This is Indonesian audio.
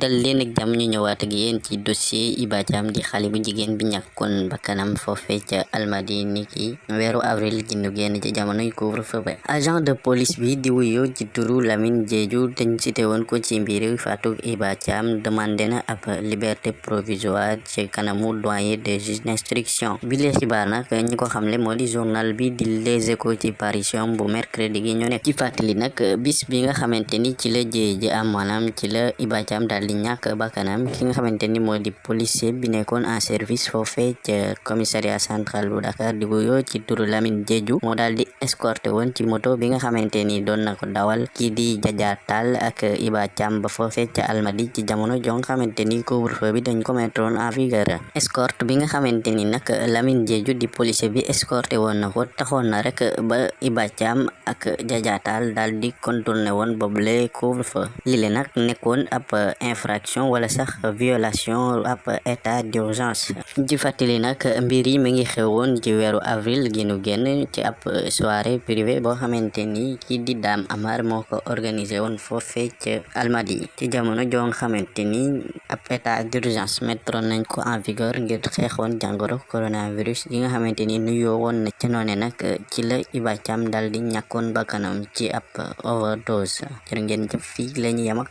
dal leen ak jàmm ñu ñëwaat ak yéen ci dossier Iba Thiam di xale bu jigéen bi ñàkkoon bakkanam foofe ca Almadi niki weeru avril gi ñu génn ci jamonoy couvre-feu ba. Agent de police bi di wuyoo ci turu Lamine Diédhiou dañ cité woon ko ci mbiri faatu Iba Thiam demandé na ab liberté provisoire ci kanamu doyen des juges d'instruction. Bi lee xibaar nag ñi ko xamle moo di journal bi di Les Échos ci parution bu mercredi gi ñu nekk. Ci fàttali nag bis bi nga xamante ni ci la jéye ji am maanaam ci la Iba Thiam di ñàkk bakkanam ki nga xamante ni moo di policier bi nekkoon en service foofee ca commissariat central bu Dakar di wuyoo ci turu Lamine moo daal di escorté woon ci moto bi nga xamante ni doon na ko dawal kii di Jaja ak Iba Thiam ba foofee ca Almadi ci jamono jo nga xamante ni couvre-feu bi dañ ko mettre en vigueur escorte bi nga xamante ni nag Lamine Diédhiou di policier bi escorté woon na ko taxoon na rek ba Iba Thiam ak Jaja Tall daal di contourné woon boobule couvre-feu lile nag nekkoon ab infraction wala sax violation ab état d'urgence. Ci fàttali nag mbir yi mi ngi xewoon ci weeru avril gi nu génn ci ab soirée privée boo xamante kii di Dame Amar moo ko organisé woon foofee Almadi ci jamono joo nga xamante ni ab état d'urgence mettroon nañ ko en vigueur ngir xeexoon jàngoro coronavirus yi nga xamante ni nuyoo woon na ca noone nag ci la Iba Thiam dal di ñàkkoon bakkanam ci ab overdose. Jërë ngeen jëf fii lañu yam ak